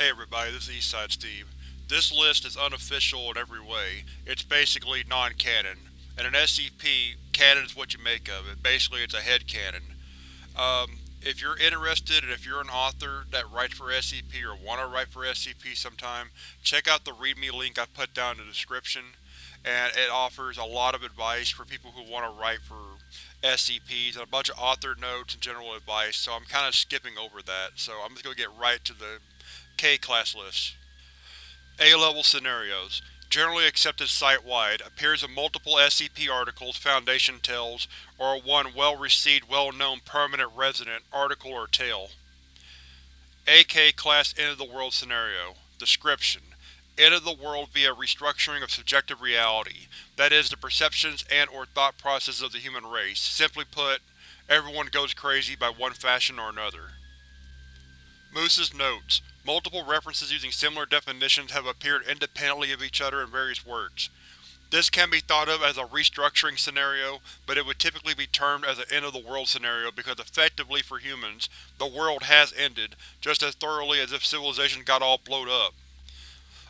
Hey everybody, this is Eastside Steve. This list is unofficial in every way. It's basically non-canon. And an SCP, canon is what you make of it. Basically it's a head canon. Um, if you're interested and if you're an author that writes for SCP or want to write for SCP sometime, check out the readme link I put down in the description. And it offers a lot of advice for people who want to write for SCPs and a bunch of author notes and general advice, so I'm kind of skipping over that. So I'm just going to get right to the K-Class list. A-Level Scenarios Generally accepted site-wide, appears in multiple SCP articles, Foundation tales, or one well-received, well-known permanent resident article or tale. AK-Class End-of-the-World Scenario Description: End of the world via restructuring of subjective reality, that is, the perceptions and or thought processes of the human race. Simply put, everyone goes crazy by one fashion or another. Moose's Notes Multiple references using similar definitions have appeared independently of each other in various works. This can be thought of as a restructuring scenario, but it would typically be termed as an end-of-the-world scenario because effectively for humans, the world has ended, just as thoroughly as if civilization got all blowed up.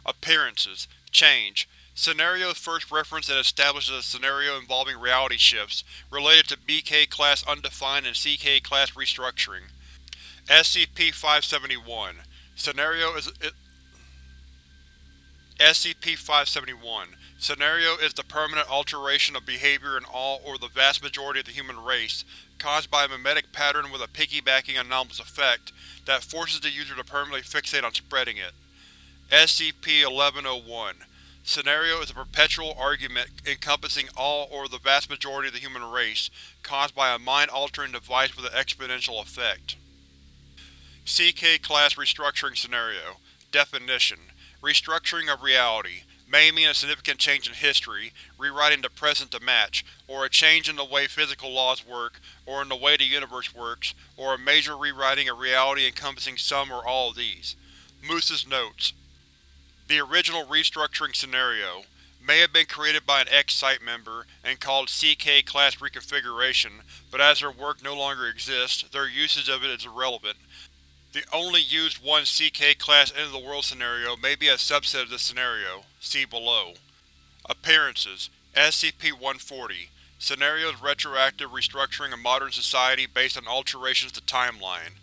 Appearances Change Scenarios first referenced and established as a scenario involving reality shifts, related to BK-class undefined and CK-class restructuring. SCP-571 Scenario is SCP-571 Scenario is the permanent alteration of behavior in all or the vast majority of the human race, caused by a memetic pattern with a piggybacking anomalous effect that forces the user to permanently fixate on spreading it. SCP-1101 Scenario is a perpetual argument encompassing all or the vast majority of the human race, caused by a mind-altering device with an exponential effect. CK-Class Restructuring Scenario. Definition: Restructuring of reality. May mean a significant change in history, rewriting the present to match, or a change in the way physical laws work, or in the way the universe works, or a major rewriting of reality encompassing some or all of these. Moose's Notes. The original restructuring scenario may have been created by an ex-site member and called CK-Class Reconfiguration, but as their work no longer exists, their usage of it is irrelevant, the only used one CK-class end-of-the-world scenario may be a subset of this scenario. See below. Appearances: SCP-140 Scenarios retroactive restructuring of modern society based on alterations to timeline.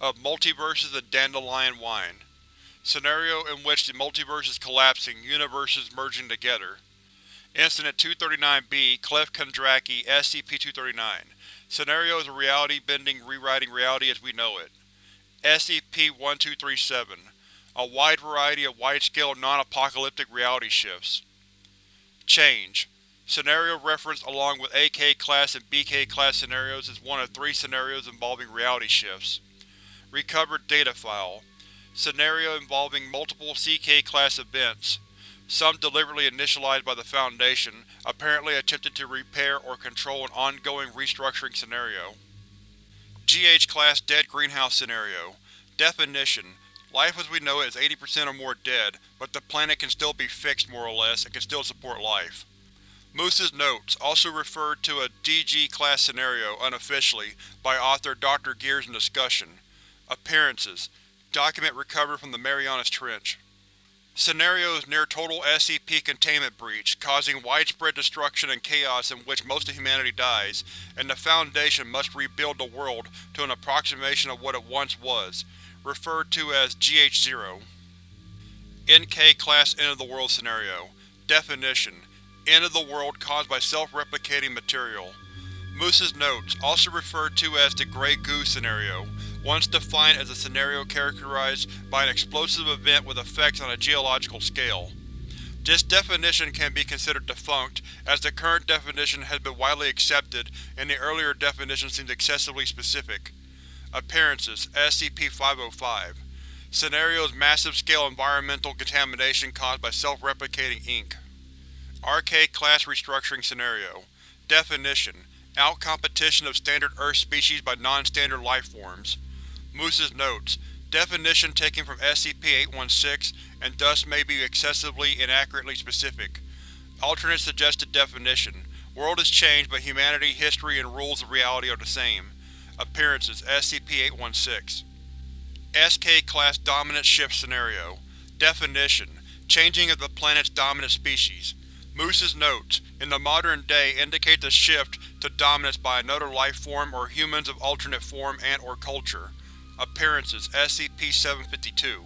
Of multiverses and dandelion wine. Scenario in which the multiverse is collapsing, universes merging together. Incident 239-B Cliff Kondraki SCP-239 Scenario is a reality-bending rewriting reality as we know it. SCP-1237 A wide variety of wide-scale non-apocalyptic reality shifts. Change Scenario referenced along with AK-class and BK-class scenarios is one of three scenarios involving reality shifts. Recovered data file. Scenario involving multiple CK-class events, some deliberately initialized by the Foundation, apparently attempting to repair or control an ongoing restructuring scenario. GH-Class Dead Greenhouse Scenario Definition: Life as we know it is 80% or more dead, but the planet can still be fixed more or less and can still support life. Moose's Notes, also referred to a DG-Class scenario unofficially by author Dr. Gears in discussion. Appearances: Document recovered from the Marianas Trench. Scenarios near total SCP containment breach, causing widespread destruction and chaos in which most of humanity dies, and the Foundation must rebuild the world to an approximation of what it once was, referred to as GH-0. NK-Class End-of-the-World Scenario Definition: End of the world caused by self-replicating material. Moose's Notes, also referred to as the Grey Goo Scenario, once defined as a scenario characterized by an explosive event with effects on a geological scale. This definition can be considered defunct, as the current definition has been widely accepted and the earlier definition seems excessively specific. Appearances: SCP-505 Scenarios massive-scale environmental contamination caused by self-replicating ink. RK-Class Restructuring Scenario Definition: Out-competition of standard Earth species by non-standard lifeforms. Moose's Notes Definition taken from SCP-816 and thus may be excessively inaccurately specific. Alternate suggested definition: World has changed but humanity, history, and rules of reality are the same. Appearances: SCP-816 SK-Class Dominant Shift Scenario Definition: Changing of the planet's dominant species. Moose's notes, in the modern day, indicate the shift to dominance by another lifeform or humans of alternate form and or culture. Appearances: SCP-752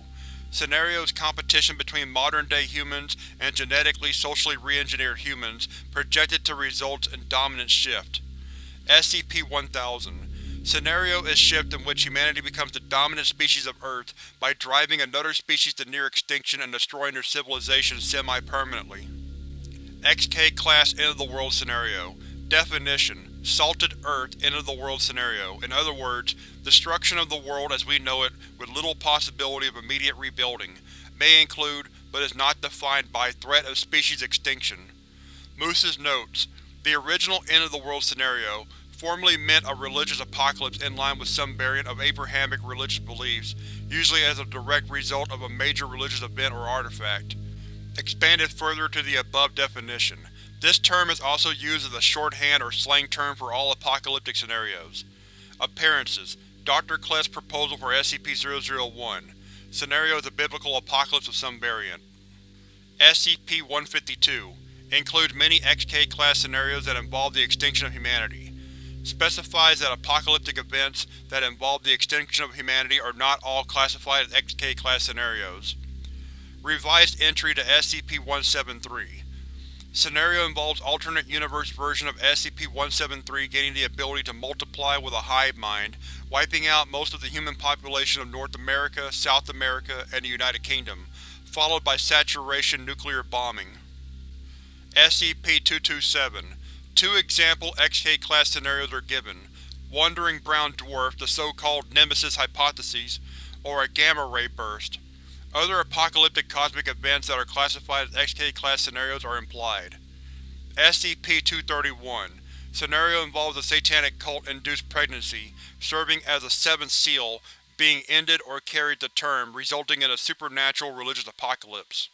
Scenarios competition between modern-day humans and genetically socially re-engineered humans projected to result in dominant shift. SCP-1000 Scenario is shift in which humanity becomes the dominant species of Earth by driving another species to near extinction and destroying their civilization semi-permanently. XK-Class End-of-the-World Scenario Definition: Salted Earth End-of-the-World Scenario In other words, destruction of the world as we know it with little possibility of immediate rebuilding, may include, but is not defined by, threat of species extinction. Moose's notes: The original End-of-the-World Scenario formerly meant a religious apocalypse in line with some variant of Abrahamic religious beliefs, usually as a direct result of a major religious event or artifact. Expanded further to the above definition. This term is also used as a shorthand or slang term for all apocalyptic scenarios. Appearances: Dr. Clef's proposal for SCP-001 Scenario a biblical apocalypse of some variant. SCP-152 includes many XK-class scenarios that involve the extinction of humanity. Specifies that apocalyptic events that involve the extinction of humanity are not all classified as XK-class scenarios. Revised entry to SCP-173 Scenario involves alternate universe version of SCP-173 gaining the ability to multiply with a hive mind, wiping out most of the human population of North America, South America, and the United Kingdom, followed by saturation nuclear bombing. SCP-227 Two example XK-class scenarios are given, Wandering Brown Dwarf, the so-called Nemesis Hypothesis, or a gamma-ray burst. Other apocalyptic cosmic events that are classified as XK-class scenarios are implied. SCP-231 Scenario involves a satanic cult-induced pregnancy, serving as a seventh seal, being ended or carried to term, resulting in a supernatural religious apocalypse.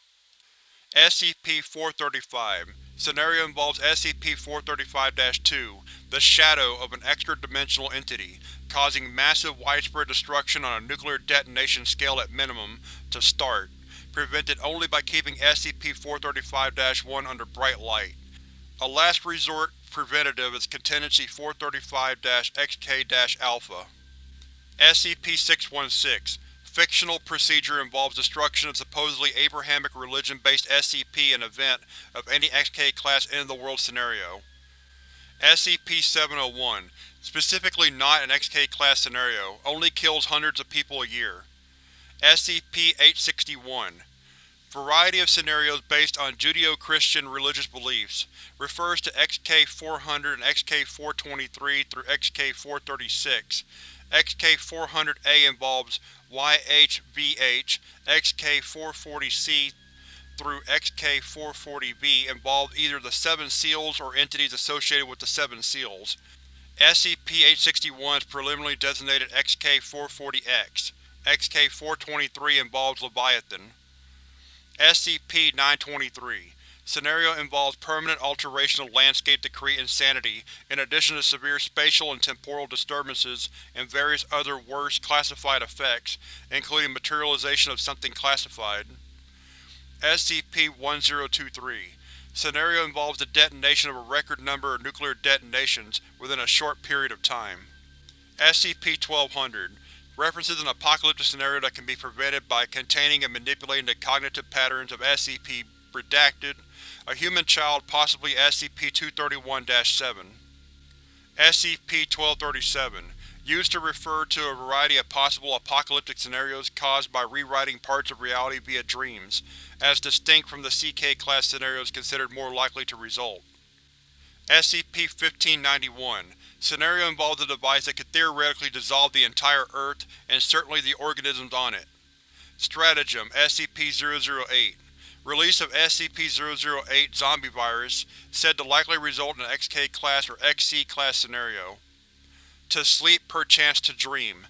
SCP-435 Scenario involves SCP-435-2, the shadow of an extra-dimensional entity, causing massive widespread destruction on a nuclear detonation scale at minimum, to start, prevented only by keeping SCP-435-1 under bright light. A last resort preventative is Contingency 435-XK-Alpha. SCP-616 Fictional procedure involves destruction of supposedly Abrahamic religion-based SCP in event of any XK-class end-of-the-world scenario. SCP-701 Specifically not an XK-class scenario, only kills hundreds of people a year. SCP-861 Variety of scenarios based on Judeo-Christian religious beliefs. Refers to XK-400 and XK-423 through XK-436. XK-400-A involves YHVH, XK-440-C through XK-440-B involve either the Seven Seals or entities associated with the Seven Seals. SCP-861 is preliminarily designated XK-440-X. XK-423 involves Leviathan. SCP-923 Scenario involves permanent alteration of landscape to create insanity, in addition to severe spatial and temporal disturbances and various other worse classified effects, including materialization of something classified. SCP-1023 Scenario involves the detonation of a record number of nuclear detonations within a short period of time. SCP-1200 references an apocalyptic scenario that can be prevented by containing and manipulating the cognitive patterns of SCP Redacted, a human child possibly SCP-231-7. SCP-1237 Used to refer to a variety of possible apocalyptic scenarios caused by rewriting parts of reality via dreams, as distinct from the CK-class scenarios considered more likely to result. SCP-1591 Scenario involves a device that could theoretically dissolve the entire Earth, and certainly the organisms on it. Stratagem SCP-008 Release of SCP-008 Zombie Virus, said to likely result in an XK-class or XC-class scenario. To sleep perchance to dream.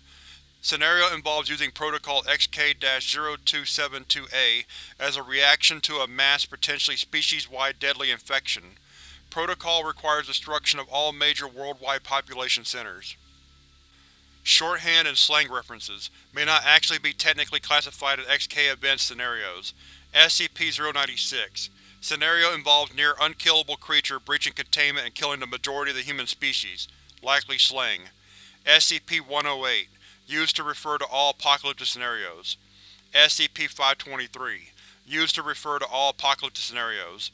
Scenario involves using Protocol XK-0272-A as a reaction to a mass potentially species-wide deadly infection. Protocol requires destruction of all major worldwide population centers. Shorthand and slang references may not actually be technically classified as XK event scenarios. SCP-096 Scenario involves near unkillable creature breaching containment and killing the majority of the human species, likely slang. SCP-108 Used to refer to all apocalyptic scenarios. SCP-523 Used to refer to all apocalyptic scenarios.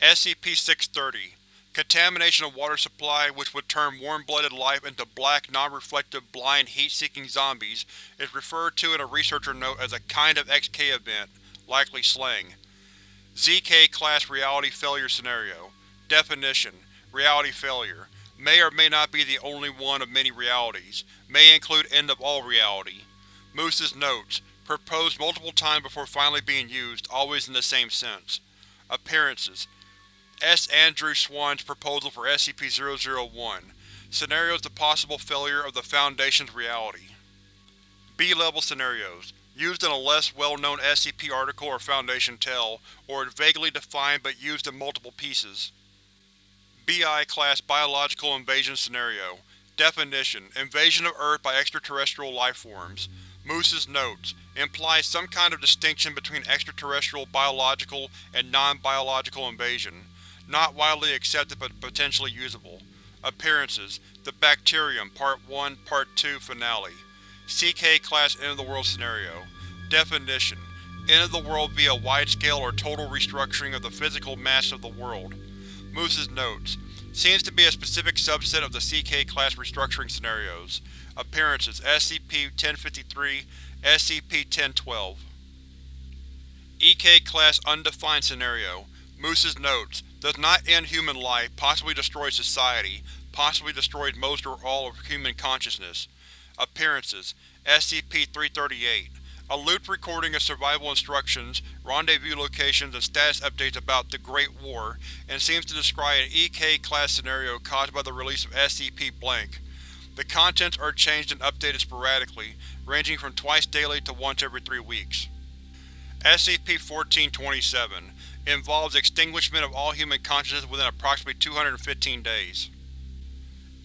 SCP-630 Contamination of water supply which would turn warm-blooded life into black, non-reflective, blind, heat-seeking zombies is referred to in a researcher note as a kind of XK event, likely slang. ZK-Class Reality Failure Scenario Definition: Reality failure. May or may not be the only one of many realities. May include end of all reality. Moose's Notes Proposed multiple times before finally being used, always in the same sense. Appearances S. Andrew Swann's proposal for SCP-001 Scenarios the possible failure of the Foundation's reality. B-level scenarios used in a less well-known SCP article or Foundation tell, or vaguely defined but used in multiple pieces. BI-Class Biological Invasion Scenario Definition: Invasion of Earth by extraterrestrial lifeforms. Moose's Notes implies some kind of distinction between extraterrestrial biological and non-biological invasion. Not widely accepted but potentially usable. Appearances: The Bacterium Part 1 Part 2 Finale CK-Class End-of-the-World Scenario. Definition: End of the world via wide-scale or total restructuring of the physical mass of the world. Moose's Notes. Seems to be a specific subset of the CK-Class restructuring scenarios. Appearances: SCP-1053, SCP-1012 EK-Class Undefined Scenario. Moose's Notes. Does not end human life, possibly destroys society, possibly destroys most or all of human consciousness. Appearances: SCP-338 A looped recording of survival instructions, rendezvous locations, and status updates about the Great War, and seems to describe an EK-class scenario caused by the release of SCP-blank. The contents are changed and updated sporadically, ranging from twice daily to once every three weeks. SCP-1427 Involves extinguishment of all human consciousness within approximately 215 days.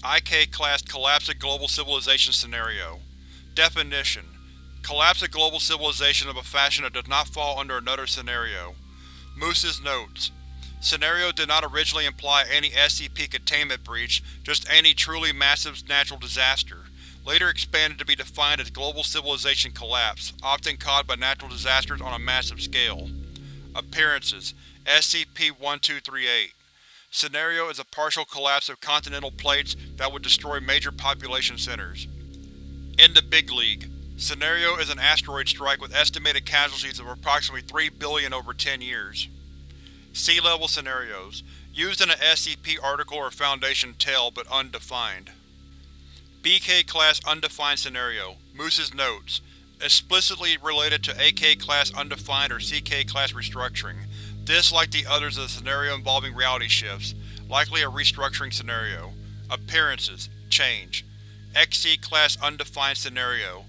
IK-Class Collapse of Global Civilization Scenario. Definition: Collapse of global civilization of a fashion that does not fall under another scenario. Moose's Notes. Scenario did not originally imply any SCP containment breach, just any truly massive natural disaster, later expanded to be defined as global civilization collapse, often caused by natural disasters on a massive scale. Appearances: SCP-1238 Scenario is a partial collapse of continental plates that would destroy major population centers. In the Big League Scenario is an asteroid strike with estimated casualties of approximately 3 billion over 10 years. C-level scenarios Used in an SCP article or Foundation tell, but undefined. BK-Class Undefined Scenario Moose's Notes Explicitly related to AK-Class Undefined or CK-Class restructuring. This, like the others, is a scenario involving reality shifts, likely a restructuring scenario. Appearances: Change. XC-Class Undefined Scenario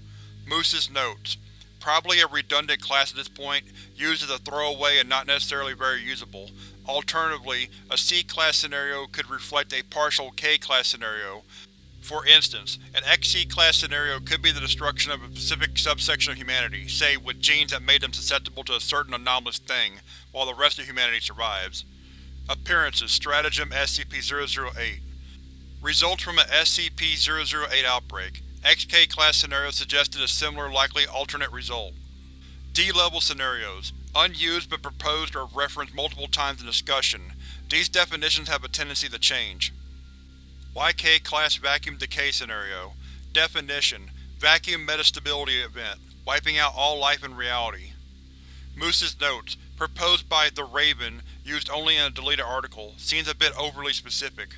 Moose's Notes Probably a redundant class at this point, used as a throwaway and not necessarily very usable. Alternatively, a C-Class scenario could reflect a partial K-Class scenario. For instance, an XC-Class scenario could be the destruction of a specific subsection of humanity, say with genes that made them susceptible to a certain anomalous thing, while the rest of humanity survives. Appearances: Stratagem SCP-008 Results from an SCP-008 outbreak. XK-Class scenario suggested a similar likely alternate result. D-Level Scenarios Unused but proposed or referenced multiple times in discussion. These definitions have a tendency to change. YK-Class Vacuum Decay Scenario Definition: Vacuum Metastability Event, wiping out all life in reality. Moose's Notes Proposed by The Raven, used only in a deleted article, seems a bit overly specific.